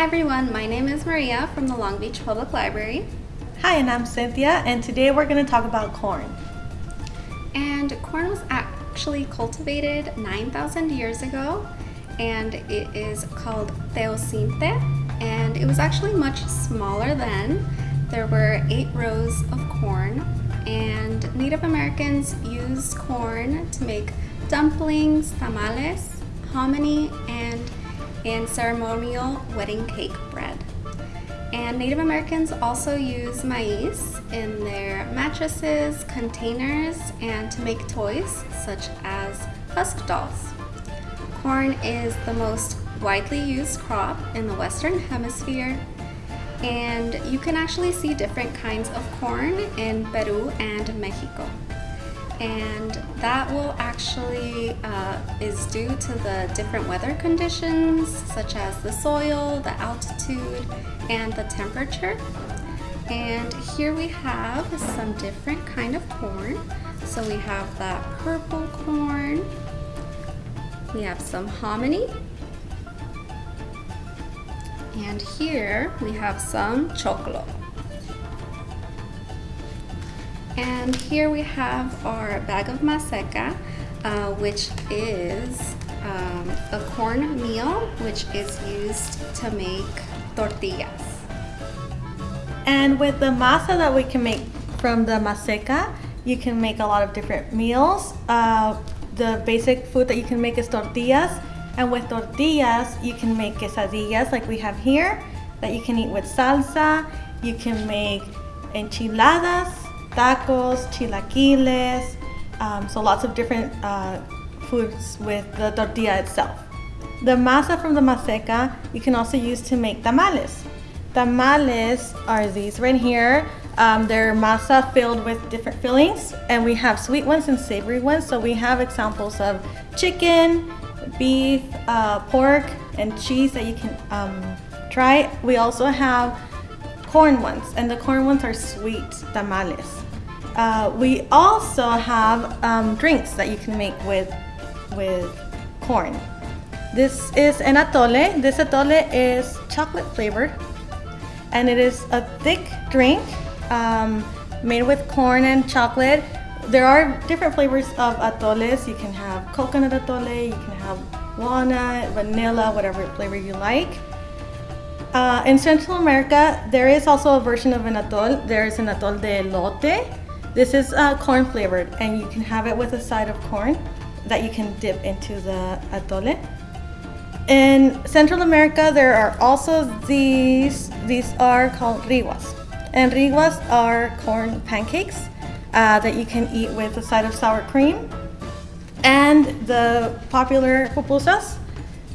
Hi everyone, my name is Maria from the Long Beach Public Library. Hi, and I'm Cynthia, and today we're going to talk about corn. And corn was actually cultivated 9,000 years ago, and it is called teosinte, and it was actually much smaller then. There were eight rows of corn, and Native Americans used corn to make dumplings, tamales, hominy, and and ceremonial wedding cake bread. And Native Americans also use maize in their mattresses, containers, and to make toys such as husk dolls. Corn is the most widely used crop in the Western Hemisphere and you can actually see different kinds of corn in Peru and Mexico and that will actually uh, is due to the different weather conditions such as the soil, the altitude, and the temperature. And here we have some different kind of corn. So we have that purple corn, we have some hominy, and here we have some choclo. And here we have our bag of maseca, uh, which is um, a corn meal, which is used to make tortillas. And with the masa that we can make from the maseca, you can make a lot of different meals. Uh, the basic food that you can make is tortillas. And with tortillas, you can make quesadillas like we have here that you can eat with salsa. You can make enchiladas tacos, chilaquiles, um, so lots of different uh, foods with the tortilla itself. The masa from the maseca you can also use to make tamales. Tamales are these right here. Um, they're masa filled with different fillings and we have sweet ones and savory ones. So we have examples of chicken, beef, uh, pork, and cheese that you can um, try. We also have corn ones, and the corn ones are sweet tamales. Uh, we also have um, drinks that you can make with, with corn. This is an atole. This atole is chocolate flavored, and it is a thick drink um, made with corn and chocolate. There are different flavors of atoles. You can have coconut atole, you can have walnut, vanilla, whatever flavor you like. Uh, in Central America, there is also a version of an atole. There is an atole de elote. This is uh, corn flavored and you can have it with a side of corn that you can dip into the atole. In Central America, there are also these, these are called riguas. And riguas are corn pancakes uh, that you can eat with a side of sour cream. And the popular pupusas,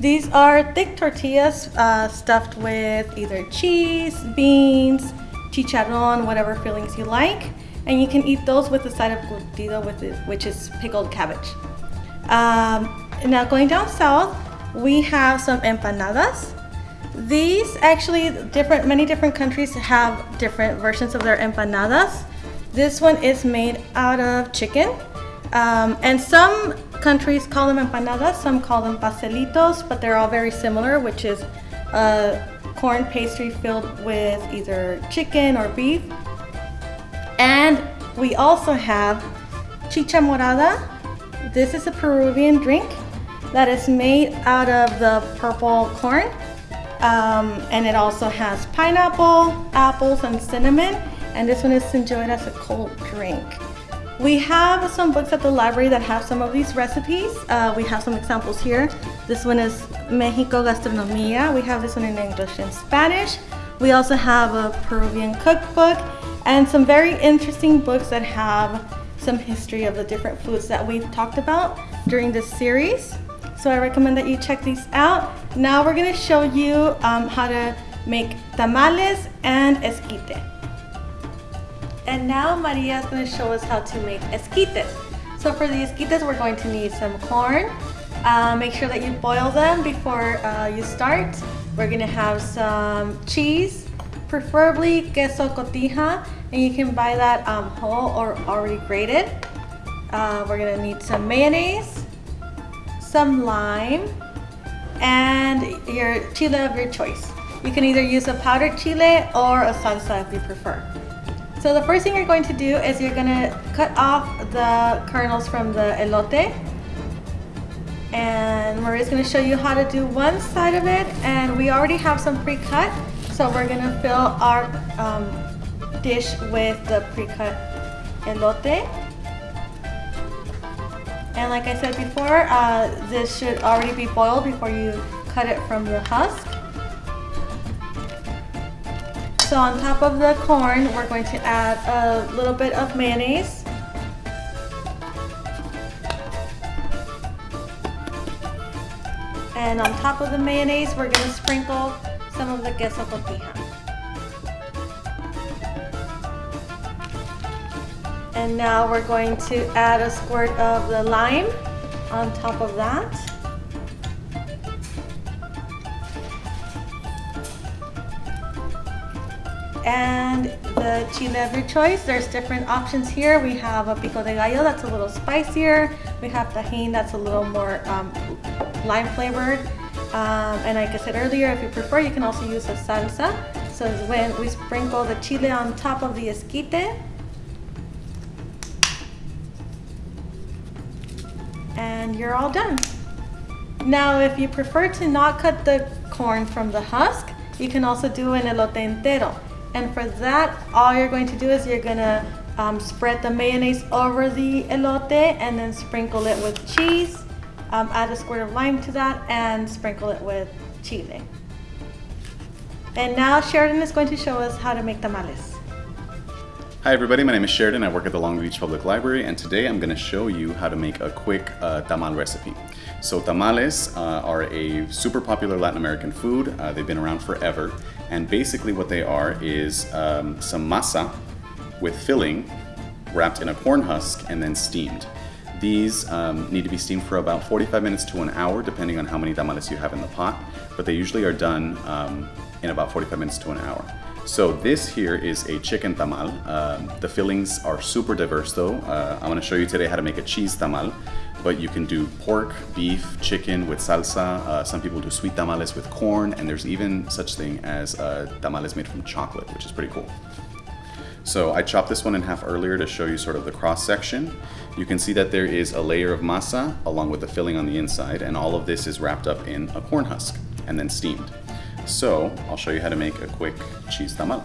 these are thick tortillas uh, stuffed with either cheese, beans, chicharron, whatever fillings you like. And you can eat those with a side of curtido, which is pickled cabbage. Um, now going down south, we have some empanadas. These actually, different, many different countries have different versions of their empanadas. This one is made out of chicken. Um, and some countries call them empanadas, some call them pastelitos, but they're all very similar, which is a corn pastry filled with either chicken or beef. And we also have chicha morada. This is a Peruvian drink that is made out of the purple corn. Um, and it also has pineapple, apples, and cinnamon. And this one is enjoyed as a cold drink. We have some books at the library that have some of these recipes. Uh, we have some examples here. This one is Mexico Gastronomia. We have this one in English and Spanish. We also have a Peruvian cookbook and some very interesting books that have some history of the different foods that we've talked about during this series. So I recommend that you check these out. Now we're gonna show you um, how to make tamales and esquite. And now Maria is going to show us how to make esquites. So for the esquites, we're going to need some corn. Uh, make sure that you boil them before uh, you start. We're going to have some cheese, preferably queso cotija, and you can buy that um, whole or already grated. Uh, we're going to need some mayonnaise, some lime, and your chile of your choice. You can either use a powdered chile or a salsa if you prefer. So the first thing you're going to do is you're gonna cut off the kernels from the elote. And Maria's gonna show you how to do one side of it. And we already have some pre-cut. So we're gonna fill our um, dish with the pre-cut elote. And like I said before, uh, this should already be boiled before you cut it from the husk. So on top of the corn, we're going to add a little bit of mayonnaise. And on top of the mayonnaise, we're going to sprinkle some of the queso cotija. And now we're going to add a squirt of the lime on top of that. And the chile of your choice. There's different options here. We have a pico de gallo that's a little spicier. We have Tajín that's a little more um, lime flavored. Um, and like I said earlier, if you prefer, you can also use a salsa. So when we sprinkle the chile on top of the esquite. And you're all done. Now, if you prefer to not cut the corn from the husk, you can also do an elote entero. And for that, all you're going to do is you're gonna um, spread the mayonnaise over the elote and then sprinkle it with cheese. Um, add a squirt of lime to that and sprinkle it with chile. And now Sheridan is going to show us how to make tamales. Hi everybody, my name is Sheridan. I work at the Long Beach Public Library and today I'm going to show you how to make a quick uh, tamal recipe. So tamales uh, are a super popular Latin American food. Uh, they've been around forever and basically what they are is um, some masa with filling wrapped in a corn husk and then steamed. These um, need to be steamed for about 45 minutes to an hour depending on how many tamales you have in the pot, but they usually are done um, in about 45 minutes to an hour. So this here is a chicken tamal. Um, the fillings are super diverse though. Uh, I'm gonna show you today how to make a cheese tamal, but you can do pork, beef, chicken with salsa. Uh, some people do sweet tamales with corn, and there's even such thing as uh, tamales made from chocolate, which is pretty cool. So I chopped this one in half earlier to show you sort of the cross section. You can see that there is a layer of masa along with the filling on the inside, and all of this is wrapped up in a corn husk and then steamed. So I'll show you how to make a quick cheese tamal.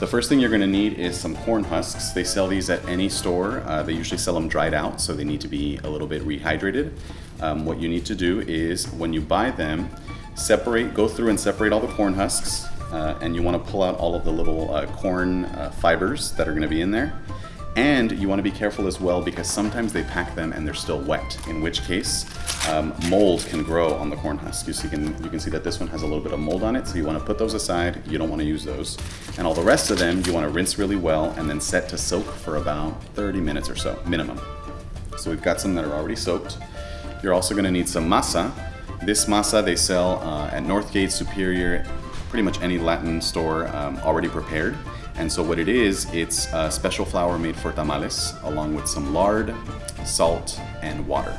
The first thing you're gonna need is some corn husks. They sell these at any store. Uh, they usually sell them dried out, so they need to be a little bit rehydrated. Um, what you need to do is when you buy them, separate, go through and separate all the corn husks, uh, and you wanna pull out all of the little uh, corn uh, fibers that are gonna be in there. And you want to be careful as well because sometimes they pack them and they're still wet, in which case um, mold can grow on the corn husk. You, see, you, can, you can see that this one has a little bit of mold on it, so you want to put those aside. You don't want to use those. And all the rest of them, you want to rinse really well and then set to soak for about 30 minutes or so, minimum. So we've got some that are already soaked. You're also going to need some masa. This masa they sell uh, at Northgate, Superior, pretty much any Latin store um, already prepared. And so what it is, it's a special flour made for tamales, along with some lard, salt, and water.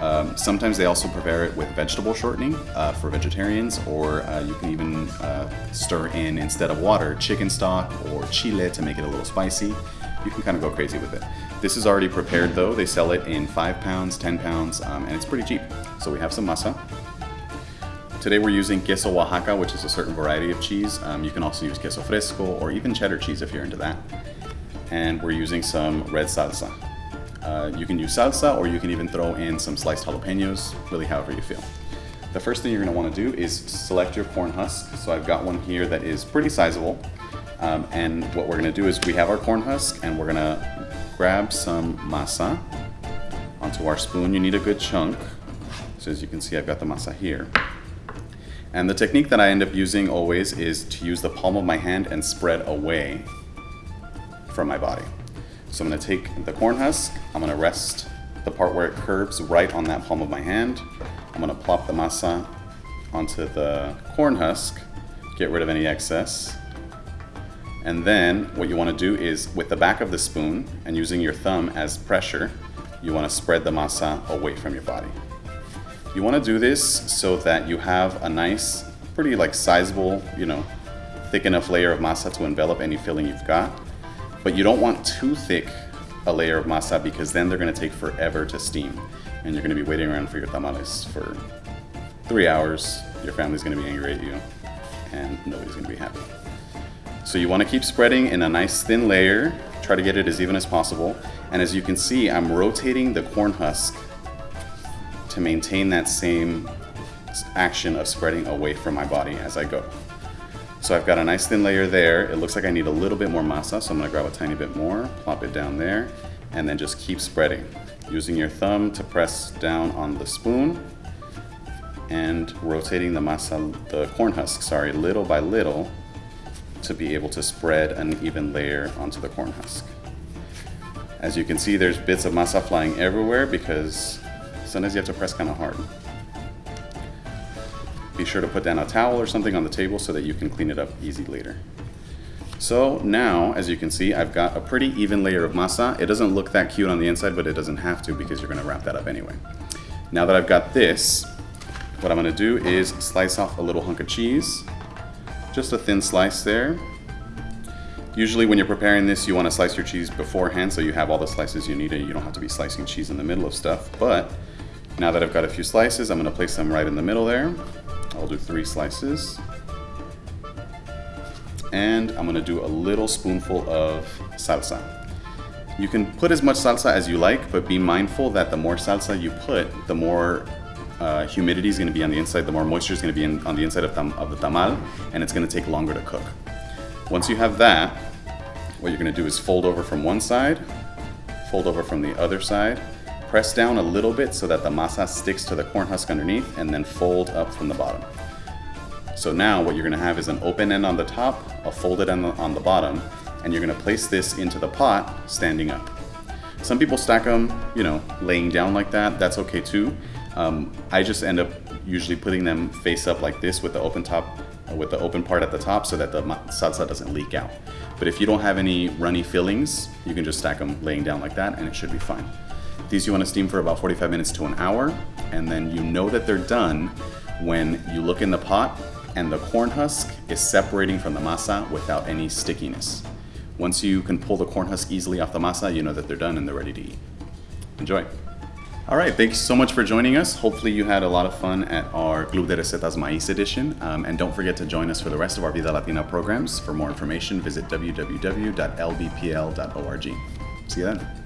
Um, sometimes they also prepare it with vegetable shortening uh, for vegetarians, or uh, you can even uh, stir in, instead of water, chicken stock or chile to make it a little spicy. You can kind of go crazy with it. This is already prepared though. They sell it in 5 pounds, 10 pounds, um, and it's pretty cheap. So we have some masa. Today we're using queso Oaxaca, which is a certain variety of cheese. Um, you can also use queso fresco or even cheddar cheese if you're into that. And we're using some red salsa. Uh, you can use salsa or you can even throw in some sliced jalapenos, really however you feel. The first thing you're gonna wanna do is select your corn husk. So I've got one here that is pretty sizable. Um, and what we're gonna do is we have our corn husk and we're gonna grab some masa onto our spoon. You need a good chunk. So as you can see, I've got the masa here. And the technique that I end up using always is to use the palm of my hand and spread away from my body. So I'm gonna take the corn husk, I'm gonna rest the part where it curves right on that palm of my hand. I'm gonna plop the masa onto the corn husk, get rid of any excess. And then what you wanna do is with the back of the spoon and using your thumb as pressure, you wanna spread the masa away from your body. You want to do this so that you have a nice pretty like sizable, you know, thick enough layer of masa to envelop any filling you've got. But you don't want too thick a layer of masa because then they're gonna take forever to steam. And you're gonna be waiting around for your tamales for three hours. Your family's gonna be angry at you and nobody's gonna be happy. So you wanna keep spreading in a nice thin layer. Try to get it as even as possible. And as you can see, I'm rotating the corn husk to maintain that same action of spreading away from my body as I go. So I've got a nice thin layer there. It looks like I need a little bit more masa, so I'm gonna grab a tiny bit more, plop it down there, and then just keep spreading. Using your thumb to press down on the spoon and rotating the masa, the corn husk, sorry, little by little to be able to spread an even layer onto the corn husk. As you can see, there's bits of masa flying everywhere because sometimes you have to press kind of hard. Be sure to put down a towel or something on the table so that you can clean it up easy later. So now, as you can see, I've got a pretty even layer of masa. It doesn't look that cute on the inside, but it doesn't have to because you're gonna wrap that up anyway. Now that I've got this, what I'm gonna do is slice off a little hunk of cheese. Just a thin slice there. Usually when you're preparing this, you wanna slice your cheese beforehand so you have all the slices you need and you don't have to be slicing cheese in the middle of stuff. But now that I've got a few slices, I'm gonna place them right in the middle there. I'll do three slices. And I'm gonna do a little spoonful of salsa. You can put as much salsa as you like, but be mindful that the more salsa you put, the more uh, humidity is gonna be on the inside, the more moisture is gonna be in, on the inside of, tam of the tamal, and it's gonna take longer to cook. Once you have that, what you're gonna do is fold over from one side, fold over from the other side, Press down a little bit so that the masa sticks to the corn husk underneath and then fold up from the bottom. So now what you're gonna have is an open end on the top, a folded end on the bottom, and you're gonna place this into the pot standing up. Some people stack them, you know, laying down like that. That's okay too. Um, I just end up usually putting them face up like this with the open top, with the open part at the top so that the salsa doesn't leak out. But if you don't have any runny fillings, you can just stack them laying down like that and it should be fine. These you want to steam for about 45 minutes to an hour, and then you know that they're done when you look in the pot and the corn husk is separating from the masa without any stickiness. Once you can pull the corn husk easily off the masa, you know that they're done and they're ready to eat. Enjoy. All right, thanks so much for joining us. Hopefully you had a lot of fun at our Club de Recetas Maíz edition. Um, and don't forget to join us for the rest of our Vida Latina programs. For more information, visit www.lbpl.org. See you then.